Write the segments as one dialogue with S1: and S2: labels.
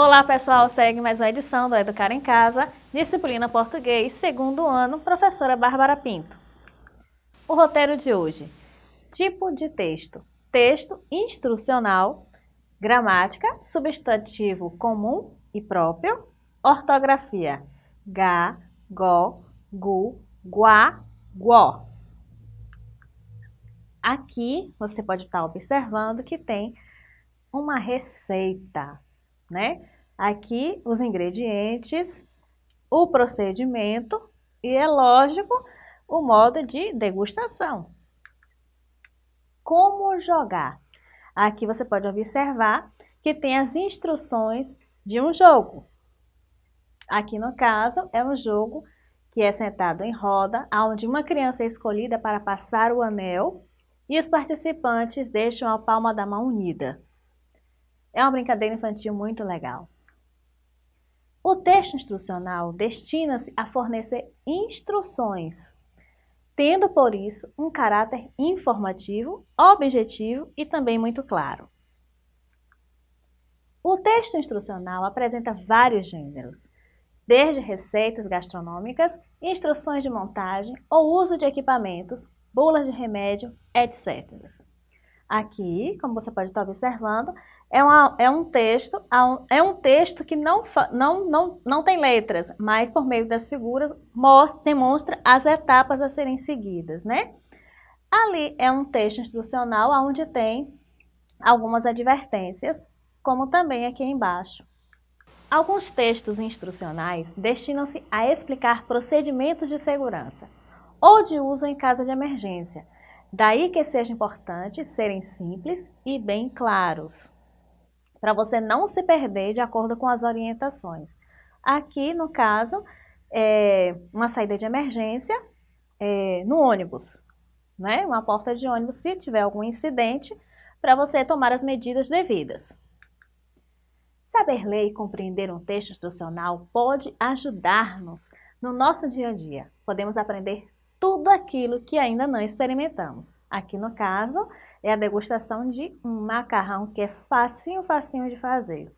S1: Olá pessoal, segue mais uma edição do Educar em Casa, disciplina português, segundo ano, professora Bárbara Pinto. O roteiro de hoje, tipo de texto, texto instrucional, gramática, substantivo comum e próprio, ortografia, ga, go, gu, guá, guó. Aqui você pode estar observando que tem uma receita, né? Aqui os ingredientes, o procedimento e, é lógico, o modo de degustação. Como jogar? Aqui você pode observar que tem as instruções de um jogo. Aqui no caso é um jogo que é sentado em roda, onde uma criança é escolhida para passar o anel e os participantes deixam a palma da mão unida. É uma brincadeira infantil muito legal. O texto instrucional destina-se a fornecer instruções, tendo por isso um caráter informativo, objetivo e também muito claro. O texto instrucional apresenta vários gêneros, desde receitas gastronômicas, instruções de montagem ou uso de equipamentos, bulas de remédio, etc. Aqui, como você pode estar observando, é, uma, é um texto, é um texto que não, não, não, não tem letras, mas por meio das figuras mostra, demonstra as etapas a serem seguidas, né? Ali é um texto instrucional onde tem algumas advertências, como também aqui embaixo. Alguns textos instrucionais destinam-se a explicar procedimentos de segurança ou de uso em caso de emergência, daí que seja importante serem simples e bem claros para você não se perder de acordo com as orientações. Aqui, no caso, é uma saída de emergência é, no ônibus, né? uma porta de ônibus, se tiver algum incidente, para você tomar as medidas devidas. Saber ler e compreender um texto instrucional pode ajudar-nos no nosso dia a dia. Podemos aprender tudo aquilo que ainda não experimentamos. Aqui no caso, é a degustação de um macarrão que é facinho, facinho de fazer.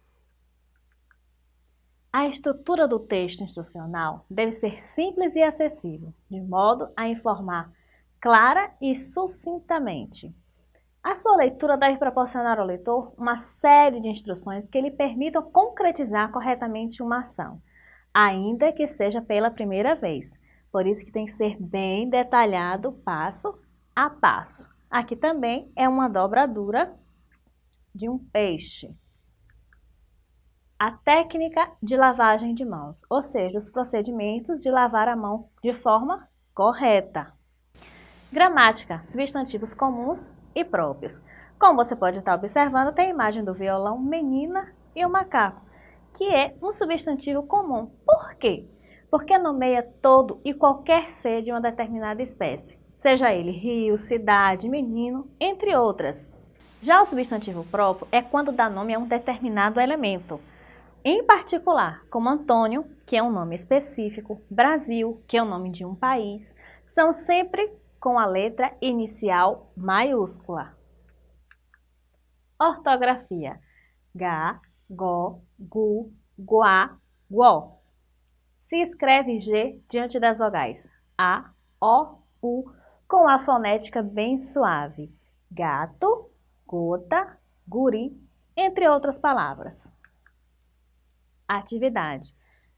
S1: A estrutura do texto instrucional deve ser simples e acessível, de modo a informar clara e sucintamente. A sua leitura deve proporcionar ao leitor uma série de instruções que lhe permitam concretizar corretamente uma ação, ainda que seja pela primeira vez. Por isso que tem que ser bem detalhado passo a passo. Aqui também é uma dobradura de um peixe. A técnica de lavagem de mãos, ou seja, os procedimentos de lavar a mão de forma correta. Gramática, substantivos comuns e próprios. Como você pode estar observando, tem a imagem do violão, menina e o macaco, que é um substantivo comum. Por quê? Porque nomeia todo e qualquer ser de uma determinada espécie seja ele rio, cidade, menino, entre outras. Já o substantivo próprio é quando dá nome a um determinado elemento. Em particular, como Antônio, que é um nome específico, Brasil, que é o nome de um país, são sempre com a letra inicial maiúscula. Ortografia. Ga, go, gu, guá, guó. Se escreve G diante das vogais A, O, U, com a fonética bem suave. Gato, gota, guri, entre outras palavras. Atividade.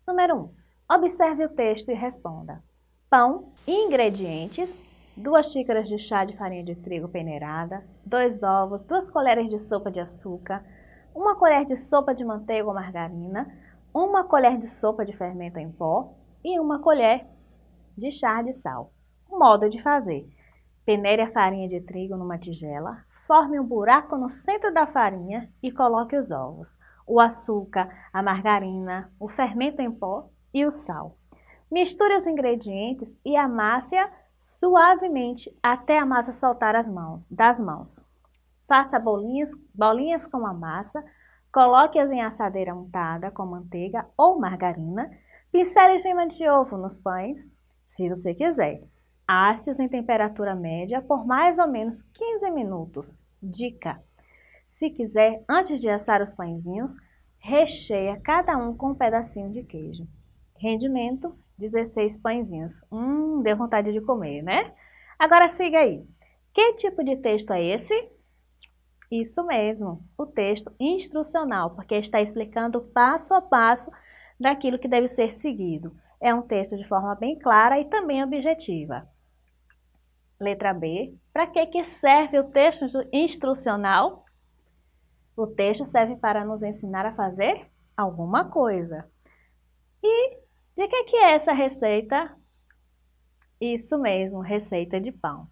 S1: Número 1. Um, observe o texto e responda. Pão e ingredientes. Duas xícaras de chá de farinha de trigo peneirada, dois ovos, duas colheres de sopa de açúcar, uma colher de sopa de manteiga ou margarina, uma colher de sopa de fermento em pó e uma colher de chá de sal. Modo de fazer. Peneire a farinha de trigo numa tigela, forme um buraco no centro da farinha e coloque os ovos, o açúcar, a margarina, o fermento em pó e o sal. Misture os ingredientes e amasse-a suavemente até a massa soltar as mãos, das mãos. Faça bolinhas, bolinhas com a massa, coloque-as em assadeira untada com manteiga ou margarina, pincele gema de ovo nos pães, se você quiser. Asse-os em temperatura média por mais ou menos 15 minutos. Dica: se quiser, antes de assar os pãezinhos, recheia cada um com um pedacinho de queijo. Rendimento, 16 pãezinhos. Hum, deu vontade de comer, né? Agora siga aí. Que tipo de texto é esse? Isso mesmo, o texto instrucional, porque está explicando passo a passo daquilo que deve ser seguido. É um texto de forma bem clara e também objetiva. Letra B. Para que, que serve o texto instrucional? O texto serve para nos ensinar a fazer alguma coisa. E de que, que é essa receita? Isso mesmo, receita de pão.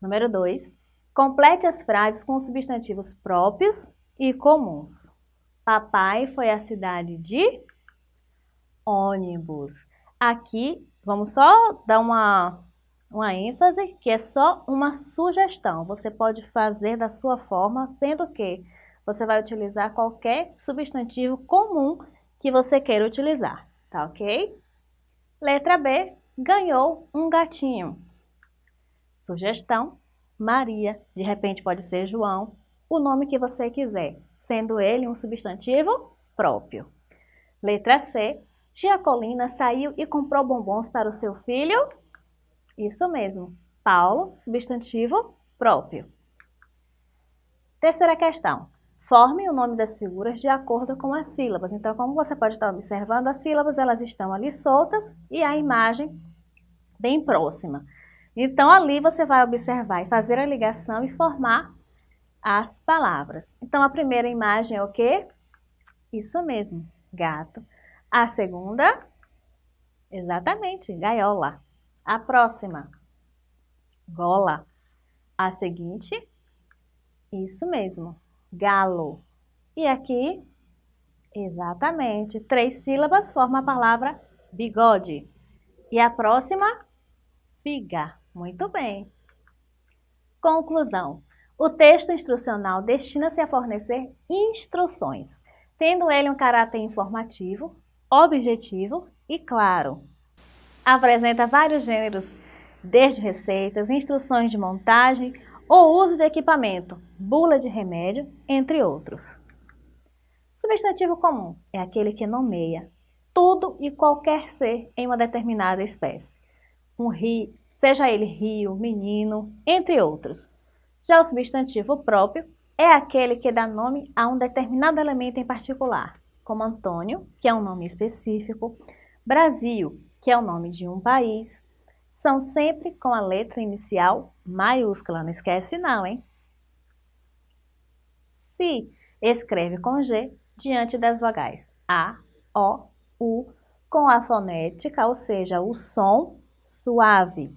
S1: Número 2. Complete as frases com substantivos próprios e comuns. Papai foi à cidade de ônibus. Aqui, vamos só dar uma, uma ênfase, que é só uma sugestão. Você pode fazer da sua forma, sendo que você vai utilizar qualquer substantivo comum que você queira utilizar, tá ok? Letra B, ganhou um gatinho. Sugestão, Maria, de repente pode ser João, o nome que você quiser, sendo ele um substantivo próprio. Letra C, Giacolina saiu e comprou bombons para o seu filho? Isso mesmo, Paulo, substantivo próprio. Terceira questão. Forme o nome das figuras de acordo com as sílabas. Então, como você pode estar observando, as sílabas elas estão ali soltas e a imagem bem próxima. Então, ali você vai observar e fazer a ligação e formar as palavras. Então, a primeira imagem é o quê? Isso mesmo, gato. A segunda, exatamente, gaiola. A próxima, gola. A seguinte, isso mesmo, galo. E aqui, exatamente, três sílabas formam a palavra bigode. E a próxima, figa. Muito bem. Conclusão. O texto instrucional destina-se a fornecer instruções, tendo ele um caráter informativo, objetivo e claro. Apresenta vários gêneros, desde receitas, instruções de montagem ou uso de equipamento, bula de remédio, entre outros. Substantivo comum é aquele que nomeia tudo e qualquer ser em uma determinada espécie. Um rio, seja ele rio, menino, entre outros. Já o substantivo próprio é aquele que dá nome a um determinado elemento em particular, como Antônio, que é um nome específico, Brasil, que é o nome de um país, são sempre com a letra inicial maiúscula, não esquece não, hein? Se escreve com G diante das vogais A, O, U, com a fonética, ou seja, o som suave.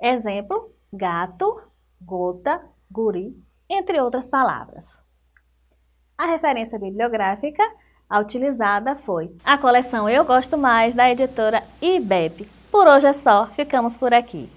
S1: Exemplo, gato, gota, guri, entre outras palavras. A referência bibliográfica a utilizada foi a coleção Eu Gosto Mais, da editora IBEP. Por hoje é só, ficamos por aqui.